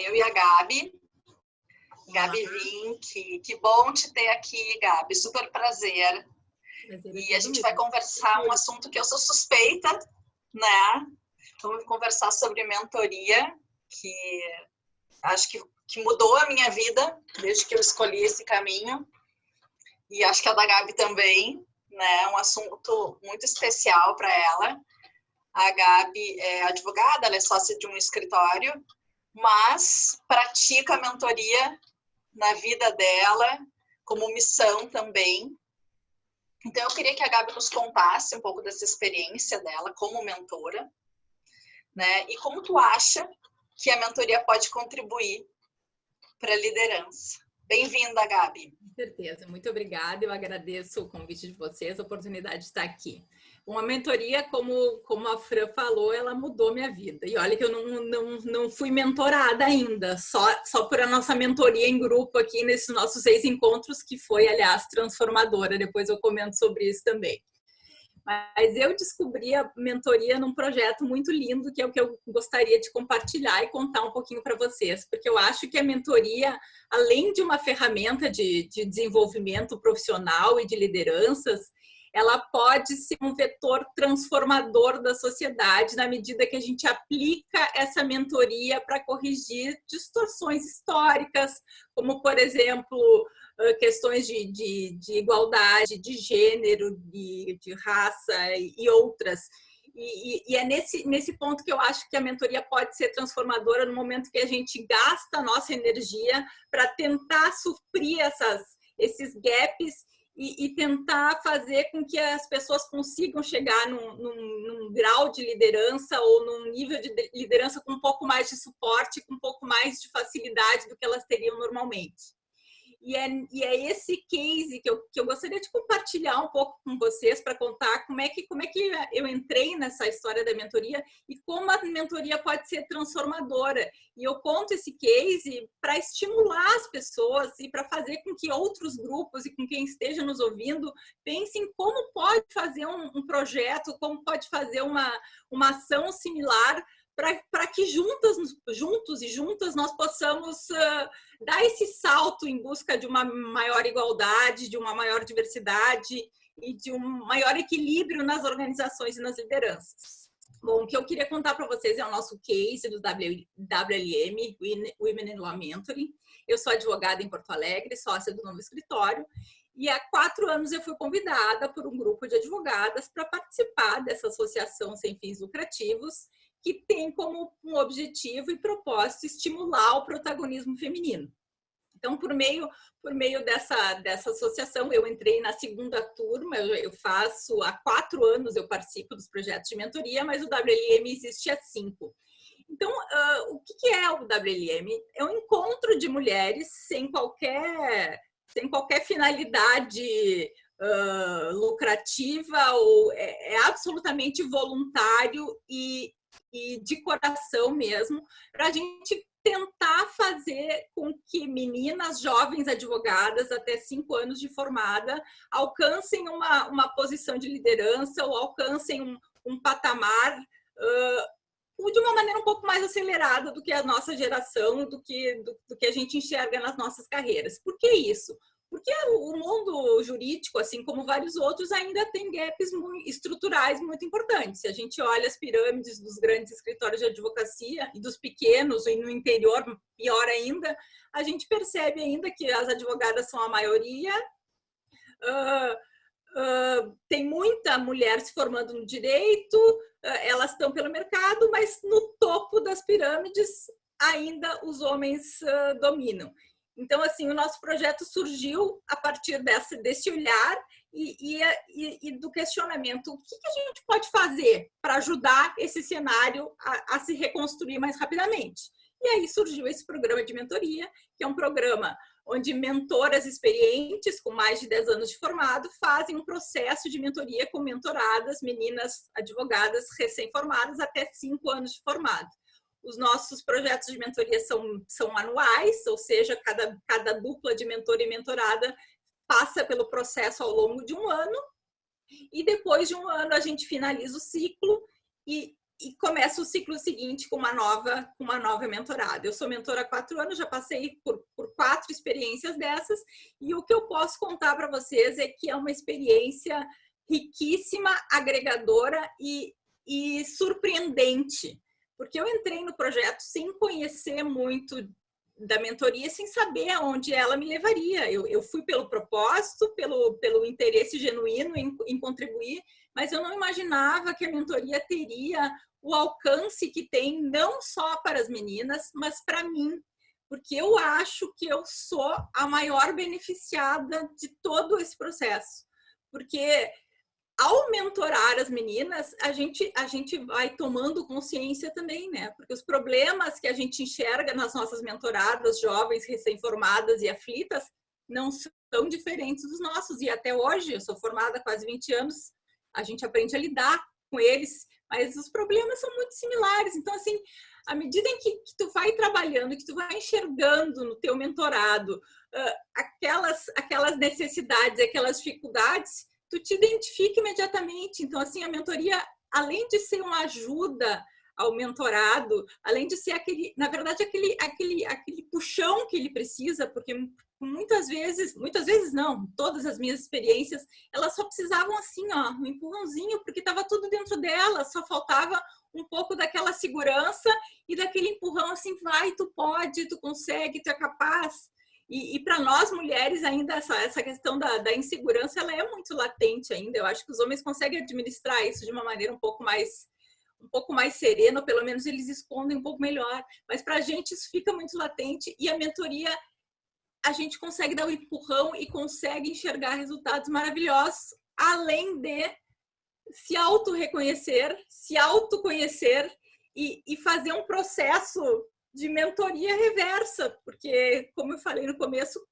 eu e a Gabi. Gabi Vink, que bom te ter aqui, Gabi, super prazer. E a gente vai conversar um assunto que eu sou suspeita, né? Vamos conversar sobre mentoria, que acho que, que mudou a minha vida desde que eu escolhi esse caminho. E acho que a da Gabi também, né? Um assunto muito especial para ela. A Gabi é advogada, ela é sócia de um escritório, mas pratica a mentoria na vida dela como missão também. Então, eu queria que a Gabi nos contasse um pouco dessa experiência dela como mentora, né? E como tu acha que a mentoria pode contribuir para a liderança. Bem-vinda, Gabi. Com certeza, muito obrigada. Eu agradeço o convite de vocês, a oportunidade de estar aqui. Uma mentoria, como, como a Fran falou, ela mudou minha vida. E olha que eu não, não, não fui mentorada ainda, só, só por a nossa mentoria em grupo aqui nesses nossos seis encontros, que foi, aliás, transformadora. Depois eu comento sobre isso também. Mas eu descobri a mentoria num projeto muito lindo, que é o que eu gostaria de compartilhar e contar um pouquinho para vocês, porque eu acho que a mentoria, além de uma ferramenta de, de desenvolvimento profissional e de lideranças, ela pode ser um vetor transformador da sociedade na medida que a gente aplica essa mentoria para corrigir distorções históricas, como, por exemplo, questões de, de, de igualdade, de gênero, de, de raça e outras. E, e, é nesse, nesse ponto que eu acho que a mentoria pode ser transformadora no momento que a gente gasta a nossa energia para tentar suprir essas, esses gaps e, e, tentar fazer com que as pessoas consigam chegar num, num, num, grau de liderança ou num nível de liderança com um pouco mais de suporte, com um pouco mais de facilidade do que elas teriam normalmente. E é, e é esse case que eu, que eu gostaria de compartilhar um pouco com vocês para contar como é, que, como é que eu entrei nessa história da mentoria e como a mentoria pode ser transformadora. E eu conto esse case para estimular as pessoas e para fazer com que outros grupos e com quem esteja nos ouvindo pensem como pode fazer um, um projeto, como pode fazer uma, uma ação similar para que juntas, juntos e juntas nós possamos uh, dar esse salto em busca de uma maior igualdade, de uma maior diversidade e de um maior equilíbrio nas organizações e nas lideranças. Bom, o que eu queria contar para vocês é o nosso case do WLM, Women in Law Mentoring. Eu sou advogada em Porto Alegre, sócia do novo escritório, e há quatro anos eu fui convidada por um grupo de advogadas para participar dessa associação sem fins lucrativos, que tem como um objetivo e propósito estimular o protagonismo feminino. Então, por meio, por meio dessa, dessa associação, eu entrei na segunda turma, eu, faço, há quatro anos eu participo dos projetos de mentoria, mas o WLM existe há cinco. Então, uh, o que é o WLM? É um encontro de mulheres sem qualquer, sem qualquer finalidade uh, lucrativa ou é, é absolutamente voluntário e e de coração mesmo, para a gente tentar fazer com que meninas jovens advogadas até cinco anos de formada alcancem uma, uma posição de liderança ou alcancem um, um patamar uh, de uma maneira um pouco mais acelerada do que a nossa geração, do que, do, do que a gente enxerga nas nossas carreiras. Por que isso? Porque o mundo jurídico, assim como vários outros, ainda tem gaps estruturais muito importantes. Se a gente olha as pirâmides dos grandes escritórios de advocacia e dos pequenos, e no interior, pior ainda, a gente percebe ainda que as advogadas são a maioria. Uh, uh, tem muita mulher se formando no direito, uh, elas estão pelo mercado, mas no topo das pirâmides ainda os homens dominam. Então, assim, o nosso projeto surgiu a partir desse, desse olhar e, e, e, do questionamento. O que, que, a gente pode fazer para ajudar esse cenário a, a se reconstruir mais rapidamente? E aí surgiu esse programa de mentoria, que é um programa onde mentoras experientes, com mais de 10 anos de formado, fazem um processo de mentoria com mentoradas, meninas advogadas recém-formadas até 5 anos de formado. Os nossos projetos de mentoria são, são anuais, ou seja, cada, cada dupla de mentor e mentorada passa pelo processo ao longo de um ano. E depois de um ano a gente finaliza o ciclo e e começa o ciclo seguinte com uma nova, uma nova mentorada. Eu sou mentora há quatro anos, já passei por, por quatro experiências dessas, e o que eu posso contar para vocês é que é uma experiência riquíssima, agregadora e, e surpreendente, porque eu entrei no projeto sem conhecer muito da mentoria, sem saber aonde ela me levaria. Eu, eu fui pelo propósito, pelo, pelo interesse genuíno em, em contribuir, mas eu não imaginava que a mentoria teria o alcance que tem não só para as meninas, mas para mim, porque eu acho que eu sou a maior beneficiada de todo esse processo. Porque ao mentorar as meninas, a gente, a gente vai tomando consciência também, né? Porque os problemas que a gente enxerga nas nossas mentoradas, jovens, recém-formadas e aflitas, não são diferentes dos nossos. E até hoje, eu sou formada há quase 20 anos, a gente aprende a lidar com eles, mas os problemas são muito similares. Então, assim, à medida em que, que tu vai trabalhando, que tu vai enxergando no teu mentorado uh, aquelas, aquelas necessidades, aquelas dificuldades, tu te identifica imediatamente. Então, assim, a mentoria, além de ser uma ajuda ao mentorado, além de ser aquele, na verdade, aquele, aquele, aquele puxão que ele precisa, porque muitas vezes, muitas vezes não, todas as minhas experiências, elas só precisavam assim, ó, um empurrãozinho, porque estava tudo dentro dela, só faltava um pouco daquela segurança e daquele empurrão assim, vai, tu pode, tu consegue, tu é capaz. E, e para nós mulheres ainda essa, essa questão da, da, insegurança ela é muito latente ainda. Eu acho que os homens conseguem administrar isso de uma maneira um pouco mais um pouco mais serena, pelo menos eles escondem um pouco melhor. Mas para a gente isso fica muito latente e a mentoria a gente consegue dar um empurrão e consegue enxergar resultados maravilhosos, além de se auto-reconhecer, se autoconhecer e, e fazer um processo de mentoria reversa, porque, como eu falei no começo,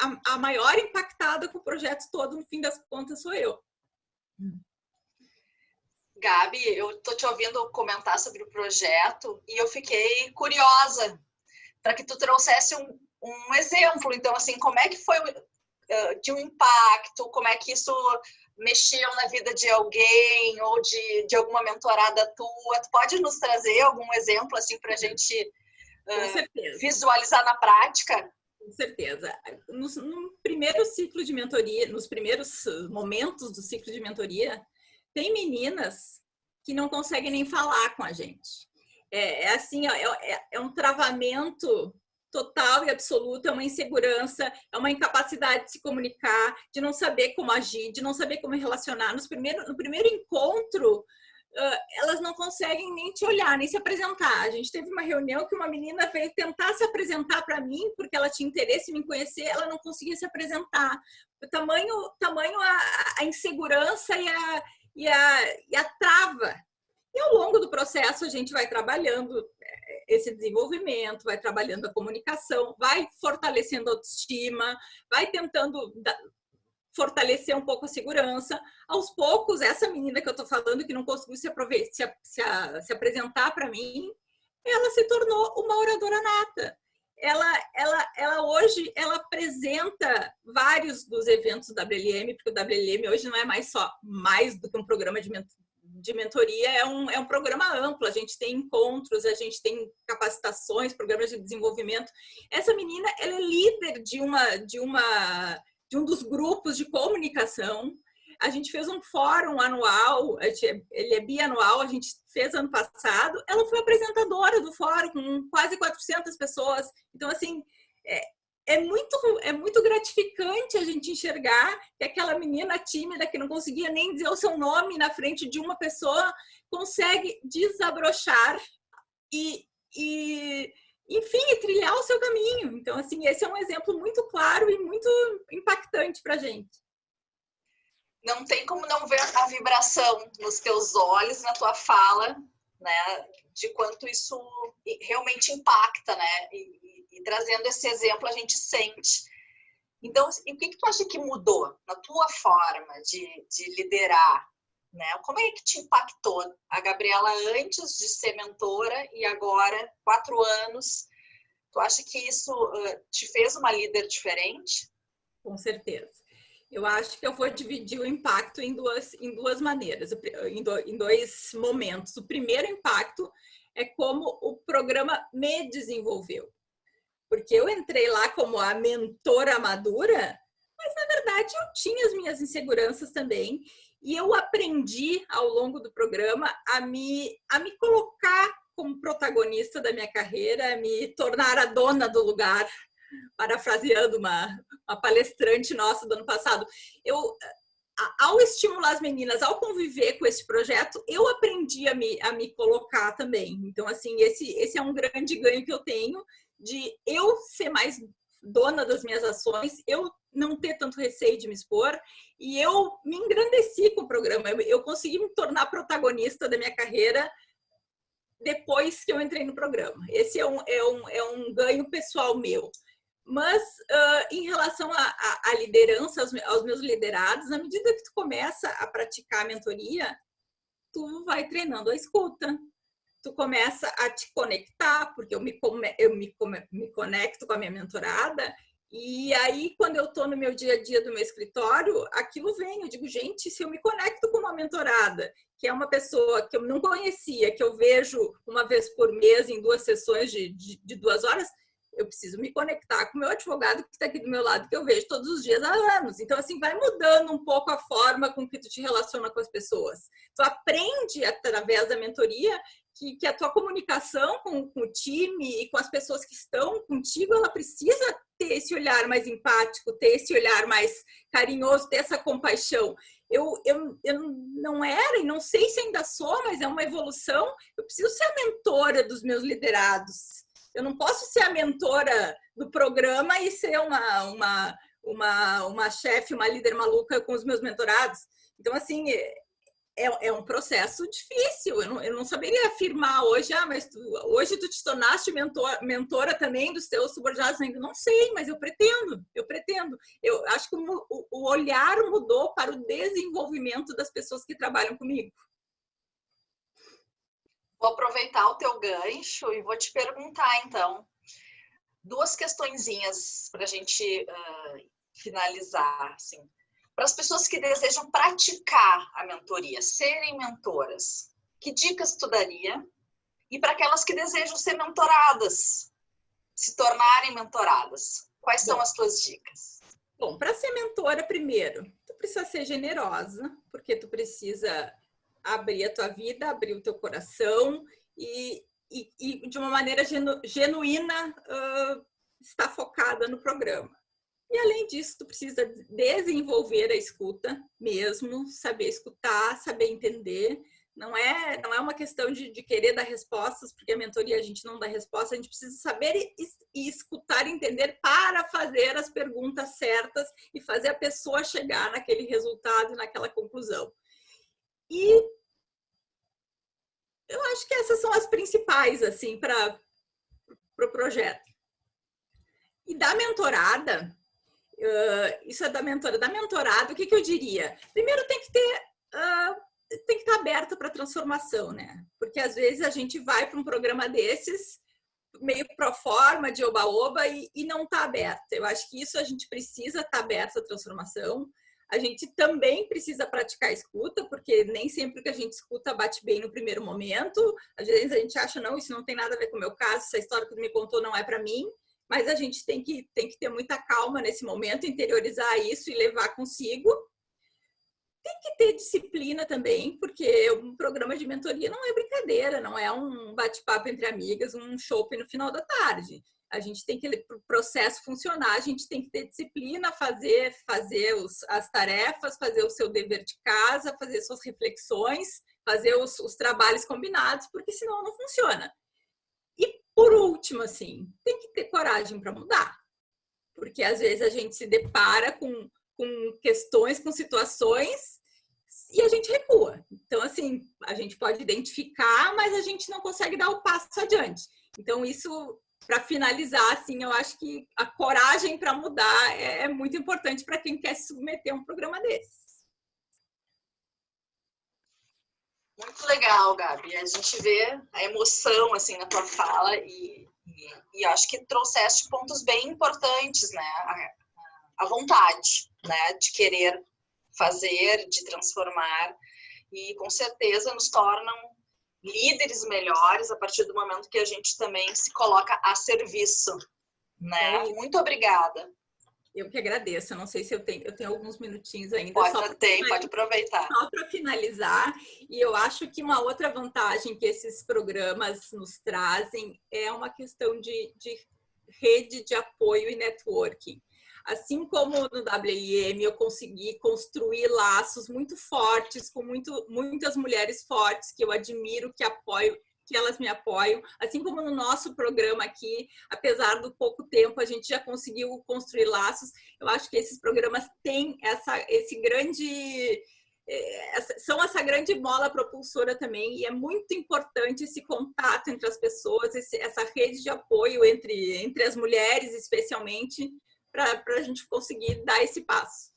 a, a maior impactada com o projeto todo, no fim das contas, sou eu. Gabi, eu tô te ouvindo comentar sobre o projeto e eu fiquei curiosa para que tu trouxesse um, um exemplo. Então, assim, como é que foi uh, de um impacto, como é que isso mexeu na vida de alguém ou de, de alguma mentorada tua? Tu pode nos trazer algum exemplo, assim, para a gente uh, visualizar na prática? Com certeza. No, no, primeiro ciclo de mentoria, nos primeiros momentos do ciclo de mentoria, tem meninas que não conseguem nem falar com a gente. É, é assim, ó, é, é, um travamento total e absoluta, é uma insegurança, é uma incapacidade de se comunicar, de não saber como agir, de não saber como relacionar. Nos primeiro, no primeiro encontro, elas não conseguem nem te olhar, nem se apresentar. A gente teve uma reunião que uma menina veio tentar se apresentar para mim, porque ela tinha interesse em me conhecer, ela não conseguia se apresentar. O tamanho, tamanho a, a insegurança e a, e, a, e a trava e ao longo do processo a gente vai trabalhando é, esse desenvolvimento, vai trabalhando a comunicação, vai fortalecendo a autoestima, vai tentando fortalecer um pouco a segurança. Aos poucos, essa menina que eu tô falando, que não conseguiu se, se, se, se apresentar para mim, ela se tornou uma oradora nata. Ela, ela, ela hoje ela apresenta vários dos eventos do WLM, porque o WLM hoje não é mais só mais do que um programa de de mentoria é um, é um programa amplo, a gente tem encontros, a gente tem capacitações, programas de desenvolvimento. Essa menina, ela é líder de uma, de uma, de um dos grupos de comunicação. A gente fez um fórum anual, ele é bianual, a gente fez ano passado. Ela foi apresentadora do fórum com quase 400 pessoas. Então, assim, é, é muito, é muito gratificante a gente enxergar que aquela menina tímida que não conseguia nem dizer o seu nome na frente de uma pessoa consegue desabrochar e, e enfim, trilhar o seu caminho. Então, assim, esse é um exemplo muito claro e muito impactante para gente. Não tem como não ver a vibração nos teus olhos, na tua fala, né? De quanto isso realmente impacta, né? E, e trazendo esse exemplo, a gente sente. Então, o que, que tu acha que mudou na tua forma de, de liderar? Né? Como é que te impactou a Gabriela antes de ser mentora e agora, quatro anos? Tu acha que isso te fez uma líder diferente? Com certeza. Eu acho que eu vou dividir o impacto em duas, em duas maneiras, em dois momentos. O primeiro impacto é como o programa me desenvolveu. Porque eu entrei lá como a mentora madura, mas na verdade eu tinha as minhas inseguranças também. E eu aprendi ao longo do programa a me, a me colocar como protagonista da minha carreira, a me tornar a dona do lugar, parafraseando uma, uma palestrante nossa do ano passado. Eu, ao estimular as meninas, ao conviver com esse projeto, eu aprendi a me, a me colocar também. Então, assim, esse, esse é um grande ganho que eu tenho de eu ser mais dona das minhas ações, eu não ter tanto receio de me expor e eu me engrandeci com o programa. Eu consegui me tornar protagonista da minha carreira depois que eu entrei no programa. Esse é um, é um, é um ganho pessoal meu. Mas uh, em relação à liderança, aos, aos, meus liderados, na medida que tu começa a praticar a mentoria, tu vai treinando a escuta, tu começa a te conectar, porque eu me, eu me, me conecto com a minha mentorada, e aí, quando eu estou no meu dia a dia do meu escritório, aquilo vem. Eu digo, gente, se eu me conecto com uma mentorada, que é uma pessoa que eu não conhecia, que eu vejo uma vez por mês em duas sessões de, de, de duas horas, eu preciso me conectar com o meu advogado que está aqui do meu lado, que eu vejo todos os dias há anos. Então, assim, vai mudando um pouco a forma com que tu te relaciona com as pessoas. Tu aprende, através da mentoria, que, que a tua comunicação com, com, o time e com as pessoas que estão contigo, ela precisa ter esse olhar mais empático, ter esse olhar mais carinhoso, ter essa compaixão. Eu, eu, eu não era e não sei se ainda sou, mas é uma evolução. Eu preciso ser a mentora dos meus liderados eu não posso ser a mentora do programa e ser uma, uma, uma, uma chefe, uma líder maluca com os meus mentorados. Então, assim, é, é um processo difícil. Eu não, eu não saberia afirmar hoje, ah, mas tu, hoje tu te tornaste mentor, mentora também dos teus subordinados. Ainda não sei, mas eu pretendo, eu pretendo. Eu acho que o, o olhar mudou para o desenvolvimento das pessoas que trabalham comigo. Vou aproveitar o teu gancho e vou te perguntar, então, duas questõezinhas para a gente uh, finalizar. Assim. Para as pessoas que desejam praticar a mentoria, serem mentoras, que dicas tu daria? E para aquelas que desejam ser mentoradas, se tornarem mentoradas, quais Bom, são as tuas dicas? Bom, para ser mentora, primeiro, tu precisa ser generosa, porque tu precisa abrir a tua vida, abrir o teu coração e, e, e de uma maneira genu, genuína uh, estar focada no programa. E além disso, tu precisa desenvolver a escuta mesmo, saber escutar, saber entender. Não é, não é uma questão de, de querer dar respostas, porque a mentoria a gente não dá resposta, a gente precisa saber e, e escutar entender para fazer as perguntas certas e fazer a pessoa chegar naquele resultado, naquela conclusão. E eu acho que essas são as principais, assim, para o pro projeto. E da mentorada, uh, isso é da mentora, da mentorada, o que, que eu diria? Primeiro tem que ter, uh, tem que estar aberto para transformação, né? Porque às vezes a gente vai para um programa desses, meio pro forma, de oba-oba, e, e não está aberto. Eu acho que isso a gente precisa estar aberto à transformação. A gente também precisa praticar a escuta, porque nem sempre o que a gente escuta bate bem no primeiro momento. Às vezes a gente acha, não, isso não tem nada a ver com o meu caso, essa história que tu me contou não é para mim. Mas a gente tem que, tem que ter muita calma nesse momento, interiorizar isso e levar consigo. Tem que ter disciplina também, porque um programa de mentoria não é brincadeira, não é um bate-papo entre amigas, um shopping no final da tarde a gente tem que, para o processo funcionar, a gente tem que ter disciplina, fazer, fazer os, as tarefas, fazer o seu dever de casa, fazer suas reflexões, fazer os, os trabalhos combinados, porque senão não funciona. Por último, assim, tem que ter coragem para mudar. Porque às vezes a gente se depara com, com questões, com situações e a gente recua. Então, assim, a gente pode identificar, mas a gente não consegue dar o passo adiante. Então, isso para finalizar, assim, eu acho que a coragem para mudar é, é, muito importante para quem quer se submeter a um programa desses. Muito legal, Gabi. A gente vê a emoção assim na tua fala e, e, e acho que trouxeste pontos bem importantes, né? A, a vontade, né, de querer fazer, de transformar e com certeza nos tornam líderes melhores a partir do momento que a gente também se coloca a serviço, né? É Muito obrigada. Eu que agradeço. Eu não sei se eu tenho, eu tenho alguns minutinhos ainda. Pode, só tem, pode aproveitar. Só para finalizar. E eu acho que uma outra vantagem que esses programas nos trazem é uma questão de, de rede de apoio e networking. Assim como no WIM eu consegui construir laços muito fortes com muito, muitas mulheres fortes que eu admiro, que apoio, que elas me apoiam. Assim como no nosso programa aqui, apesar do pouco tempo, a gente já conseguiu construir laços. Eu acho que esses programas têm essa, esse grande é, são essa grande mola propulsora também e é muito importante esse contato entre as pessoas, esse, essa rede de apoio entre, entre as mulheres, especialmente, para a gente conseguir dar esse passo.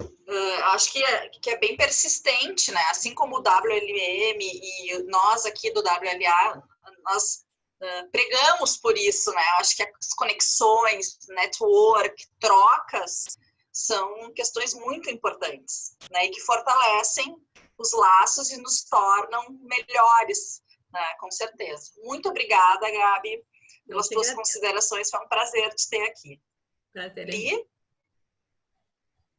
Uh, acho que é, que é bem persistente, né? Assim como o WLM e nós aqui do WLA, nós uh, pregamos por isso, né? Acho que as conexões, network, trocas são questões muito importantes, né? E que fortalecem os laços e nos tornam melhores, né? Com certeza. Muito obrigada, Gabi pelas tuas considerações. Foi um prazer te ter aqui. Prazer. E